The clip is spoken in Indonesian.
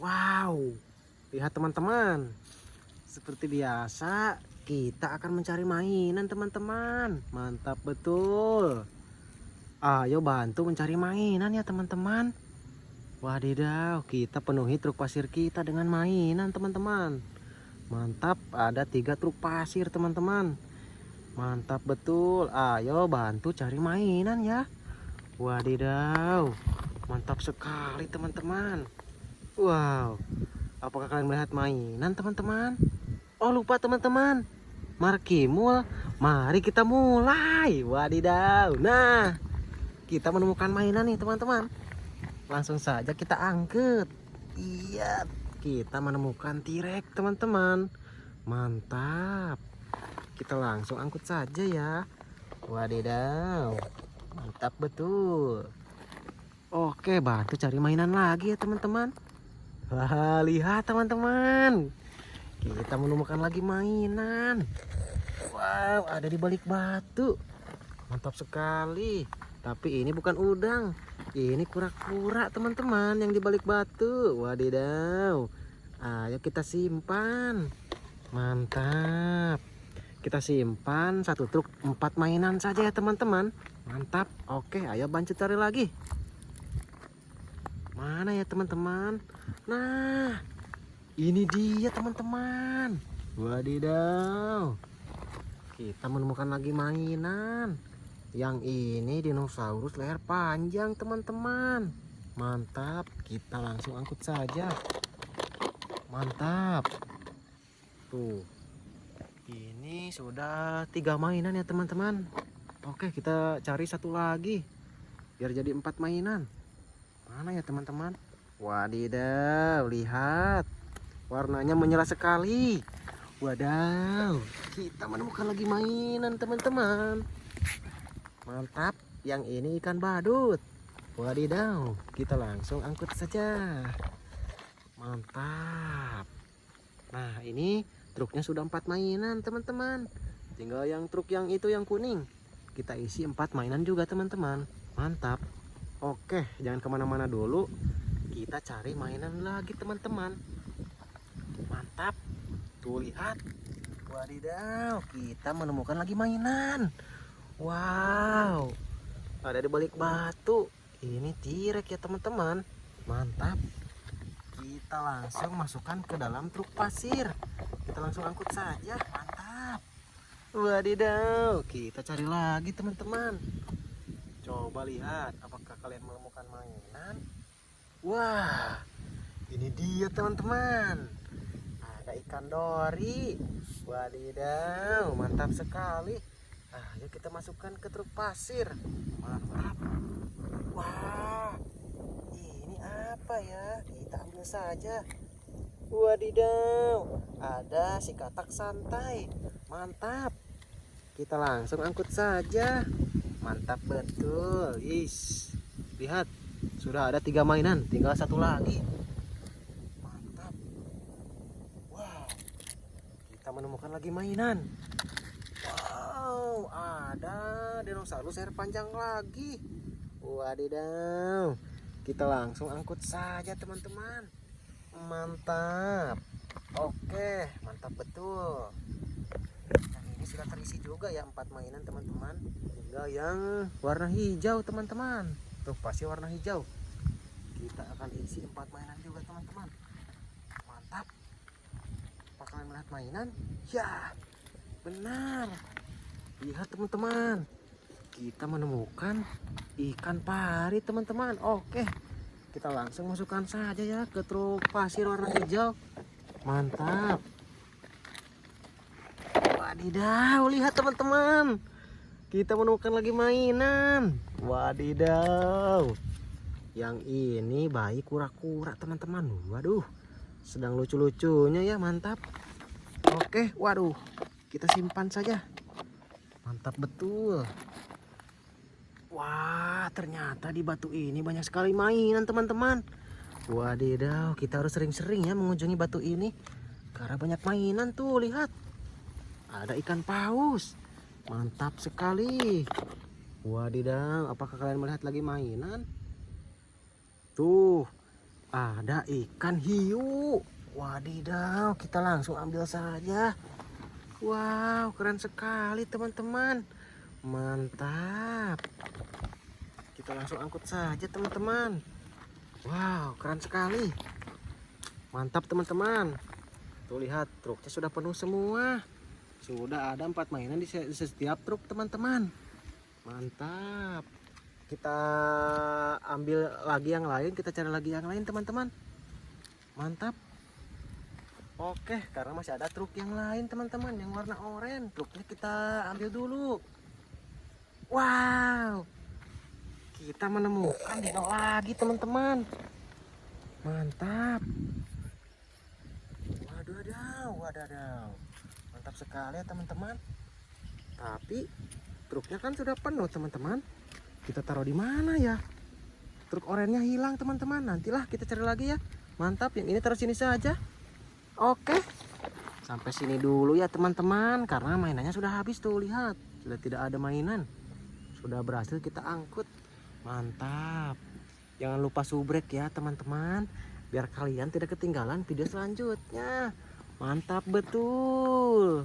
Wow, lihat teman-teman. Seperti biasa, kita akan mencari mainan teman-teman. Mantap betul. Ayo bantu mencari mainan ya teman-teman. Wadidaw, kita penuhi truk pasir kita dengan mainan teman-teman. Mantap, ada tiga truk pasir teman-teman. Mantap betul. Ayo bantu cari mainan ya. Wadidaw, mantap sekali teman-teman. Wow, apakah kalian melihat mainan teman-teman? Oh lupa teman-teman, markimul. Mari kita mulai. Wadidaw. Nah, kita menemukan mainan nih teman-teman. Langsung saja kita angkut. Iya, kita menemukan tirek teman-teman. Mantap. Kita langsung angkut saja ya. Wadidaw. Mantap betul. Oke, bantu cari mainan lagi ya teman-teman. Wah, lihat teman-teman. Kita menemukan lagi mainan. Wow, ada di balik batu. Mantap sekali. Tapi ini bukan udang. Ini kura-kura teman-teman yang di balik batu. Wadidaw. Ayo kita simpan. Mantap. Kita simpan satu truk empat mainan saja ya teman-teman. Mantap. Oke, ayo bantu cari lagi. Mana ya teman-teman? Nah, ini dia teman-teman. Wadidaw. Kita menemukan lagi mainan. Yang ini dinosaurus leher panjang teman-teman. Mantap. Kita langsung angkut saja. Mantap. Tuh. Ini sudah tiga mainan ya teman-teman. Oke, kita cari satu lagi. Biar jadi empat mainan. Mana ya teman-teman? Wadidaw, lihat. Warnanya menyala sekali. Wadaw, kita menemukan lagi mainan teman-teman. Mantap, yang ini ikan badut. Wadidaw, kita langsung angkut saja. Mantap. Nah, ini truknya sudah empat mainan teman-teman. Tinggal yang truk yang itu yang kuning. Kita isi empat mainan juga teman-teman. Mantap. Oke, jangan ke mana-mana dulu. Kita cari mainan lagi teman-teman. Mantap. Tuh lihat. Wadidaw, kita menemukan lagi mainan. Wow. Ada di balik batu. Ini tirek ya teman-teman. Mantap. Kita langsung masukkan ke dalam truk pasir. Kita langsung angkut saja. Mantap. Wadidaw, kita cari lagi teman-teman. Coba lihat, apakah kalian menemukan mainan? Wah, ini dia teman-teman. Ada ikan dori. Wadidaw, mantap sekali. Nah, yuk kita masukkan ke truk pasir. Mantap. Wah, ini apa ya? Kita ambil saja. Wadidaw, ada si katak santai. Mantap. Kita langsung angkut saja. Mantap betul. Is. Lihat, sudah ada tiga mainan, tinggal satu lagi. Mantap. Wow. Kita menemukan lagi mainan. Wow, ada dinosaurus air panjang lagi. Wadidaw. Kita langsung angkut saja, teman-teman. Mantap. Oke, mantap betul. Ini sudah terisi juga ya empat mainan, teman-teman. Tinggal yang warna hijau, teman-teman. Tuh, pasti warna hijau. Kita akan isi empat mainan juga, teman-teman. Mantap. Apa kalian melihat mainan? Ya, benar. Lihat, teman-teman. Kita menemukan ikan pari, teman-teman. Oke. Kita langsung masukkan saja ya ke truk pasir warna hijau. Mantap. Wadidaw, lihat teman-teman. Kita menemukan lagi mainan. Wadidaw. Yang ini bayi kura-kura, teman-teman. Waduh. Sedang lucu-lucunya ya, mantap. Oke, waduh. Kita simpan saja. Mantap betul. Wah, ternyata di batu ini banyak sekali mainan, teman-teman. Wadidaw, kita harus sering-sering ya mengunjungi batu ini. Karena banyak mainan tuh, lihat. Ada ikan paus. Mantap sekali. Wadidaw, apakah kalian melihat lagi mainan? Tuh, ada ikan hiu. Wadidaw, kita langsung ambil saja. Wow, keren sekali teman-teman. Mantap. Kita langsung angkut saja teman-teman. Wow, keren sekali. Mantap teman-teman. Tuh lihat, truknya sudah penuh semua. Sudah ada empat mainan di se- di setiap truk teman-teman. Mantap. Kita ambil lagi yang lain, kita cari lagi yang lain teman-teman. Mantap. Oke, karena masih ada truk yang lain teman-teman yang warna oranye. Truknya kita ambil dulu. Wow. Kita menemukan dino lagi teman-teman. Mantap. Wadaw, wadaw. Mantap sekali ya teman-teman. Tapi truknya kan sudah penuh teman-teman. Kita taruh di mana ya? Truk oranye hilang teman-teman. Nantilah kita cari lagi ya. Mantap, yang ini taruh sini saja. Oke. Sampai sini dulu ya teman-teman karena mainannya sudah habis tuh lihat. Sudah tidak ada mainan. Sudah berhasil kita angkut. Mantap. Jangan lupa subrek ya teman-teman biar kalian tidak ketinggalan video selanjutnya. Mantap betul.